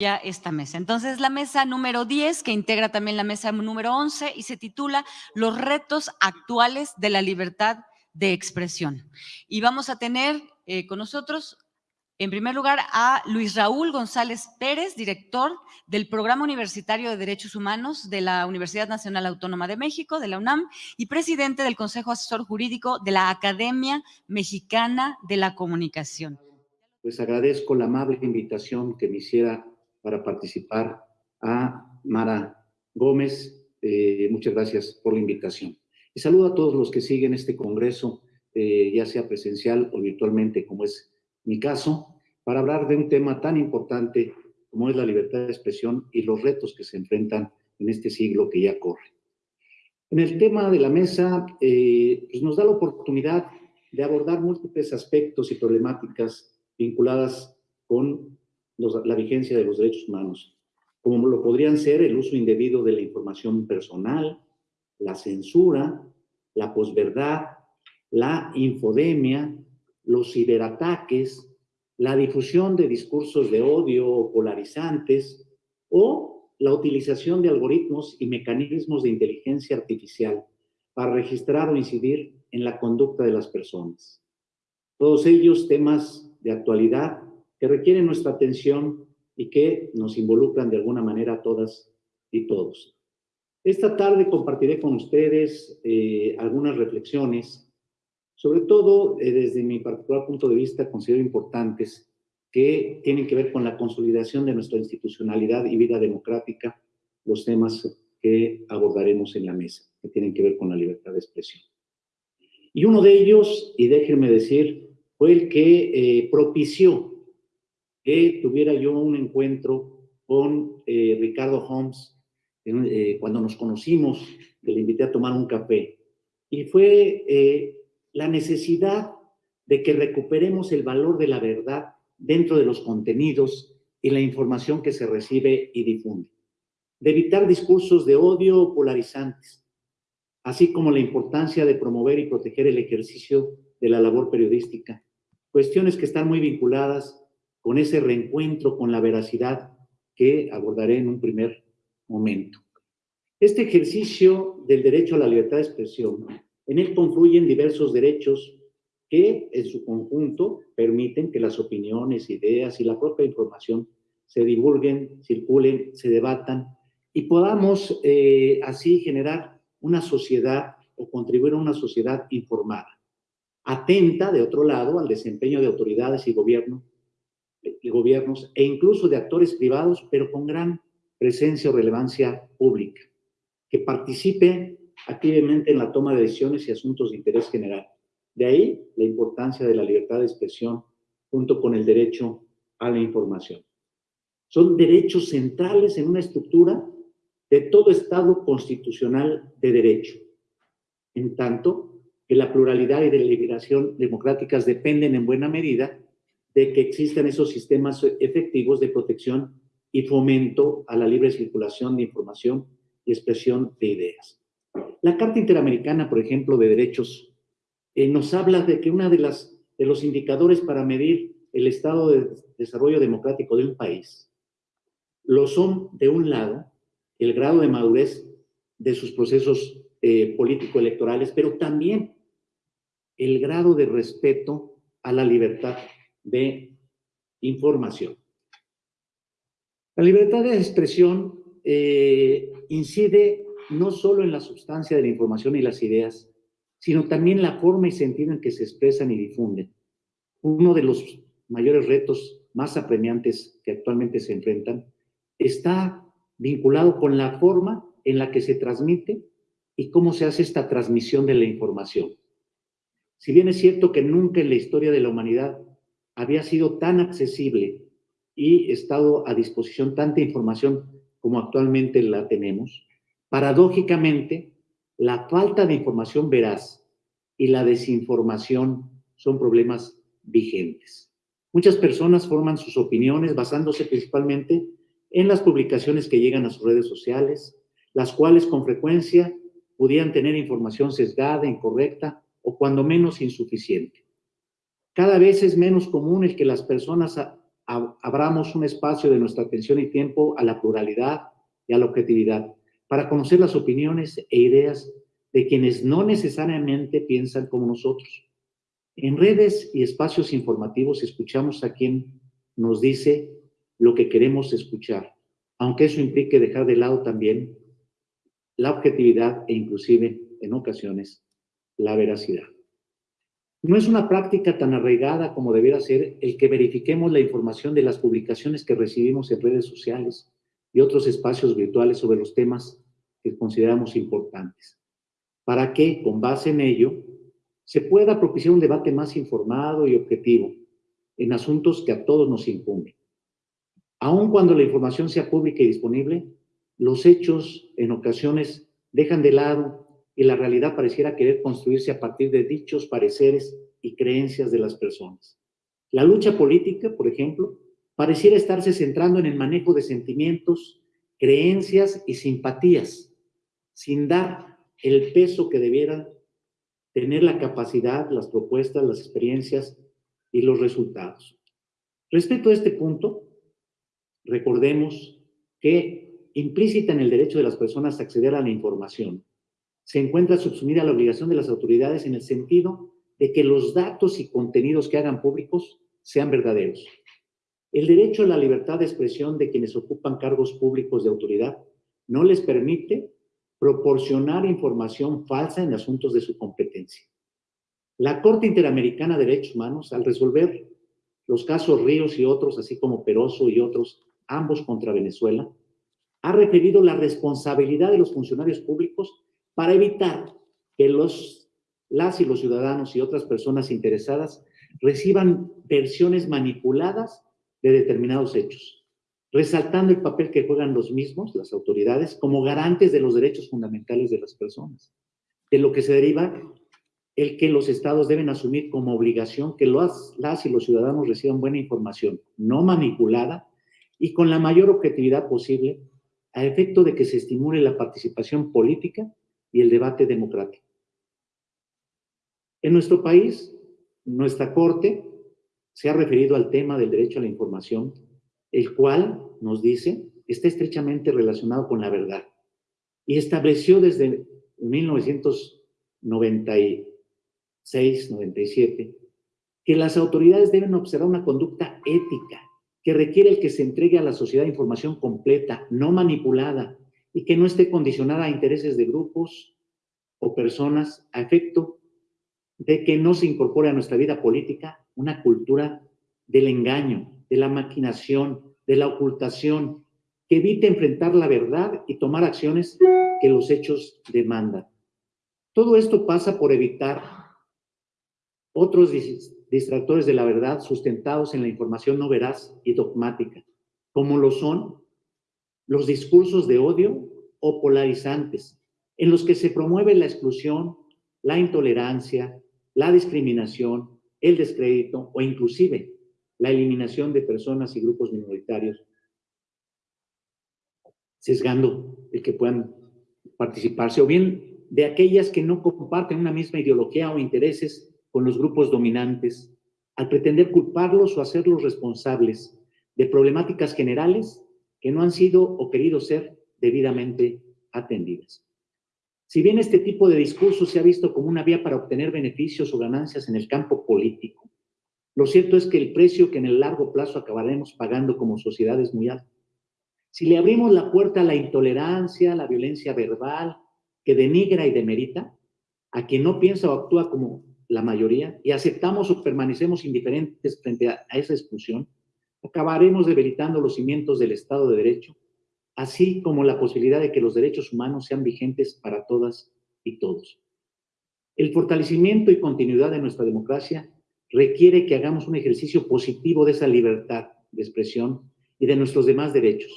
ya esta mesa. Entonces, la mesa número 10, que integra también la mesa número 11 y se titula Los retos actuales de la libertad de expresión. Y vamos a tener eh, con nosotros, en primer lugar, a Luis Raúl González Pérez, director del Programa Universitario de Derechos Humanos de la Universidad Nacional Autónoma de México, de la UNAM, y presidente del Consejo Asesor Jurídico de la Academia Mexicana de la Comunicación. Pues agradezco la amable invitación que me hiciera para participar a Mara Gómez. Eh, muchas gracias por la invitación. Y saludo a todos los que siguen este congreso, eh, ya sea presencial o virtualmente, como es mi caso, para hablar de un tema tan importante como es la libertad de expresión y los retos que se enfrentan en este siglo que ya corre. En el tema de la mesa, eh, pues nos da la oportunidad de abordar múltiples aspectos y problemáticas vinculadas con la vigencia de los derechos humanos, como lo podrían ser el uso indebido de la información personal, la censura, la posverdad, la infodemia, los ciberataques, la difusión de discursos de odio polarizantes o la utilización de algoritmos y mecanismos de inteligencia artificial para registrar o incidir en la conducta de las personas. Todos ellos temas de actualidad que requieren nuestra atención y que nos involucran de alguna manera a todas y todos. Esta tarde compartiré con ustedes eh, algunas reflexiones, sobre todo eh, desde mi particular punto de vista considero importantes, que tienen que ver con la consolidación de nuestra institucionalidad y vida democrática, los temas que abordaremos en la mesa, que tienen que ver con la libertad de expresión. Y uno de ellos, y déjenme decir, fue el que eh, propició que tuviera yo un encuentro con eh, Ricardo Holmes eh, cuando nos conocimos, que le invité a tomar un café. Y fue eh, la necesidad de que recuperemos el valor de la verdad dentro de los contenidos y la información que se recibe y difunde. De evitar discursos de odio polarizantes, así como la importancia de promover y proteger el ejercicio de la labor periodística. Cuestiones que están muy vinculadas con ese reencuentro con la veracidad que abordaré en un primer momento. Este ejercicio del derecho a la libertad de expresión, en él confluyen diversos derechos que en su conjunto permiten que las opiniones, ideas y la propia información se divulguen, circulen, se debatan y podamos eh, así generar una sociedad o contribuir a una sociedad informada, atenta, de otro lado, al desempeño de autoridades y gobierno de gobiernos e incluso de actores privados, pero con gran presencia o relevancia pública, que participe activamente en la toma de decisiones y asuntos de interés general. De ahí la importancia de la libertad de expresión junto con el derecho a la información. Son derechos centrales en una estructura de todo Estado constitucional de derecho, en tanto que la pluralidad y la liberación democráticas dependen en buena medida de que existan esos sistemas efectivos de protección y fomento a la libre circulación de información y expresión de ideas. La Carta Interamericana, por ejemplo, de Derechos, eh, nos habla de que uno de, de los indicadores para medir el estado de desarrollo democrático de un país lo son, de un lado, el grado de madurez de sus procesos eh, político-electorales, pero también el grado de respeto a la libertad de información. La libertad de expresión eh, incide no solo en la sustancia de la información y las ideas, sino también la forma y sentido en que se expresan y difunden. Uno de los mayores retos más apremiantes que actualmente se enfrentan está vinculado con la forma en la que se transmite y cómo se hace esta transmisión de la información. Si bien es cierto que nunca en la historia de la humanidad había sido tan accesible y estado a disposición tanta información como actualmente la tenemos, paradójicamente, la falta de información veraz y la desinformación son problemas vigentes. Muchas personas forman sus opiniones basándose principalmente en las publicaciones que llegan a sus redes sociales, las cuales con frecuencia pudieran tener información sesgada, incorrecta o cuando menos insuficiente. Cada vez es menos común el que las personas abramos un espacio de nuestra atención y tiempo a la pluralidad y a la objetividad, para conocer las opiniones e ideas de quienes no necesariamente piensan como nosotros. En redes y espacios informativos escuchamos a quien nos dice lo que queremos escuchar, aunque eso implique dejar de lado también la objetividad e inclusive, en ocasiones, la veracidad. No es una práctica tan arraigada como debiera ser el que verifiquemos la información de las publicaciones que recibimos en redes sociales y otros espacios virtuales sobre los temas que consideramos importantes, para que, con base en ello, se pueda propiciar un debate más informado y objetivo en asuntos que a todos nos incumben. Aun cuando la información sea pública y disponible, los hechos en ocasiones dejan de lado y la realidad pareciera querer construirse a partir de dichos pareceres y creencias de las personas. La lucha política, por ejemplo, pareciera estarse centrando en el manejo de sentimientos, creencias y simpatías, sin dar el peso que debieran tener la capacidad, las propuestas, las experiencias y los resultados. Respecto a este punto, recordemos que implícita en el derecho de las personas a acceder a la información se encuentra subsumida la obligación de las autoridades en el sentido de que los datos y contenidos que hagan públicos sean verdaderos. El derecho a la libertad de expresión de quienes ocupan cargos públicos de autoridad no les permite proporcionar información falsa en asuntos de su competencia. La Corte Interamericana de Derechos Humanos, al resolver los casos Ríos y otros, así como Peroso y otros, ambos contra Venezuela, ha referido la responsabilidad de los funcionarios públicos para evitar que los, las y los ciudadanos y otras personas interesadas reciban versiones manipuladas de determinados hechos, resaltando el papel que juegan los mismos, las autoridades, como garantes de los derechos fundamentales de las personas, de lo que se deriva el que los estados deben asumir como obligación que los, las y los ciudadanos reciban buena información, no manipulada y con la mayor objetividad posible, a efecto de que se estimule la participación política y el debate democrático. En nuestro país, nuestra Corte se ha referido al tema del derecho a la información, el cual, nos dice, está estrechamente relacionado con la verdad y estableció desde 1996-97 que las autoridades deben observar una conducta ética que requiere el que se entregue a la sociedad información completa, no manipulada, y que no esté condicionada a intereses de grupos o personas a efecto de que no se incorpore a nuestra vida política una cultura del engaño, de la maquinación, de la ocultación, que evite enfrentar la verdad y tomar acciones que los hechos demandan. Todo esto pasa por evitar otros distractores de la verdad sustentados en la información no veraz y dogmática, como lo son los discursos de odio o polarizantes, en los que se promueve la exclusión, la intolerancia, la discriminación, el descrédito o inclusive la eliminación de personas y grupos minoritarios, sesgando el que puedan participarse, o bien de aquellas que no comparten una misma ideología o intereses con los grupos dominantes, al pretender culparlos o hacerlos responsables de problemáticas generales que no han sido o querido ser debidamente atendidas. Si bien este tipo de discurso se ha visto como una vía para obtener beneficios o ganancias en el campo político, lo cierto es que el precio que en el largo plazo acabaremos pagando como sociedad es muy alto. Si le abrimos la puerta a la intolerancia, a la violencia verbal, que denigra y demerita, a quien no piensa o actúa como la mayoría, y aceptamos o permanecemos indiferentes frente a, esa exclusión, acabaremos debilitando los cimientos del Estado de Derecho, así como la posibilidad de que los derechos humanos sean vigentes para todas y todos. El fortalecimiento y continuidad de nuestra democracia requiere que hagamos un ejercicio positivo de esa libertad de expresión y de nuestros demás derechos.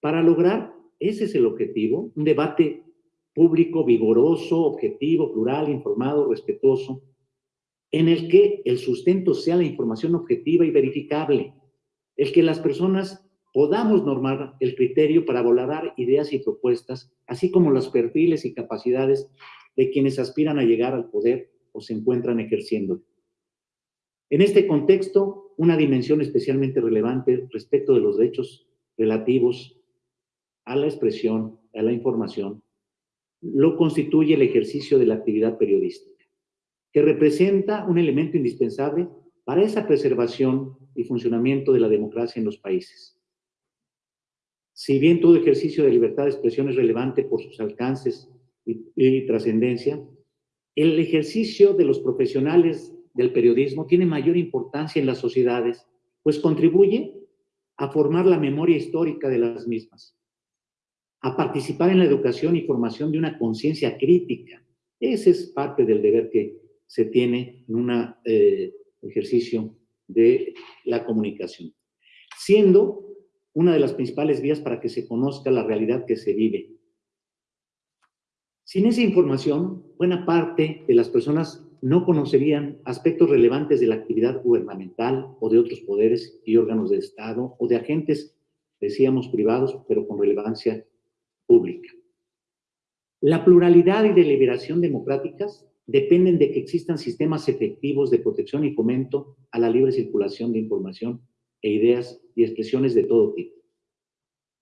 Para lograr, ese es el objetivo, un debate público vigoroso, objetivo, plural, informado, respetuoso, en el que el sustento sea la información objetiva y verificable, el que las personas podamos normar el criterio para valorar ideas y propuestas, así como los perfiles y capacidades de quienes aspiran a llegar al poder o se encuentran ejerciendo. En este contexto, una dimensión especialmente relevante respecto de los derechos relativos a la expresión, a la información, lo constituye el ejercicio de la actividad periodística, que representa un elemento indispensable para esa preservación y funcionamiento de la democracia en los países. Si bien todo ejercicio de libertad de expresión es relevante por sus alcances y, trascendencia, el ejercicio de los profesionales del periodismo tiene mayor importancia en las sociedades, pues contribuye a formar la memoria histórica de las mismas, a participar en la educación y formación de una conciencia crítica. Ese es parte del deber que se tiene en un eh, ejercicio de la comunicación, siendo una de las principales vías para que se conozca la realidad que se vive. Sin esa información, buena parte de las personas no conocerían aspectos relevantes de la actividad gubernamental o de otros poderes y órganos del Estado o de agentes, decíamos, privados, pero con relevancia pública. La pluralidad y deliberación democráticas dependen de que existan sistemas efectivos de protección y fomento a la libre circulación de información e ideas y expresiones de todo tipo.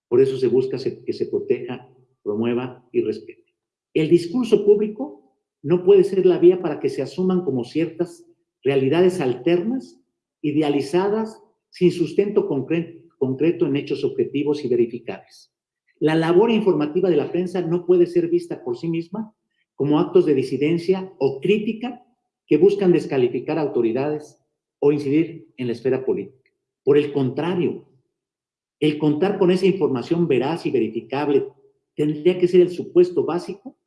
Por eso se busca que se proteja, promueva y respete. El discurso público no puede ser la vía para que se asuman como ciertas realidades alternas, idealizadas, sin sustento concreto en hechos objetivos y verificables. La labor informativa de la prensa no puede ser vista por sí misma como actos de disidencia o crítica que buscan descalificar autoridades o incidir en la esfera política. Por el contrario, el contar con esa información veraz y verificable tendría que ser el supuesto básico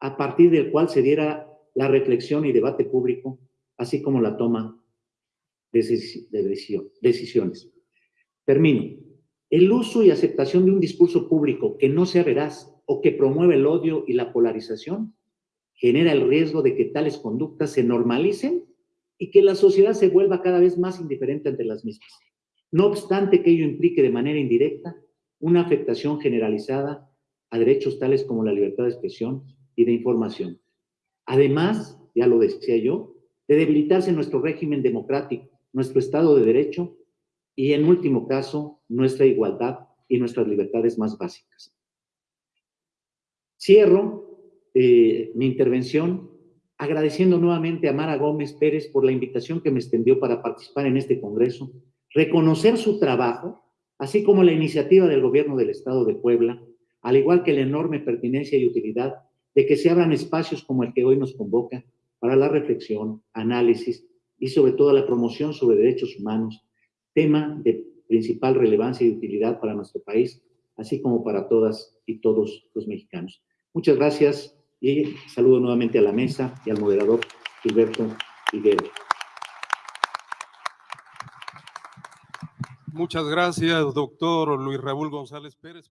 a partir del cual se diera la reflexión y debate público, así como la toma de decisiones. Termino. El uso y aceptación de un discurso público que no sea veraz o que promueva el odio y la polarización genera el riesgo de que tales conductas se normalicen y que la sociedad se vuelva cada vez más indiferente ante las mismas. No obstante que ello implique de manera indirecta una afectación generalizada a derechos tales como la libertad de expresión, y de información. Además, ya lo decía yo, de debilitarse nuestro régimen democrático, nuestro Estado de Derecho y, en último caso, nuestra igualdad y nuestras libertades más básicas. Cierro eh, mi intervención agradeciendo nuevamente a Mara Gómez Pérez por la invitación que me extendió para participar en este congreso, reconocer su trabajo, así como la iniciativa del gobierno del Estado de Puebla, al igual que la enorme pertinencia y utilidad de que se abran espacios como el que hoy nos convoca para la reflexión, análisis y sobre todo la promoción sobre derechos humanos, tema de principal relevancia y utilidad para nuestro país, así como para todas y todos los mexicanos. Muchas gracias y saludo nuevamente a la mesa y al moderador Gilberto Higuero. Muchas gracias, doctor Luis Raúl González Pérez.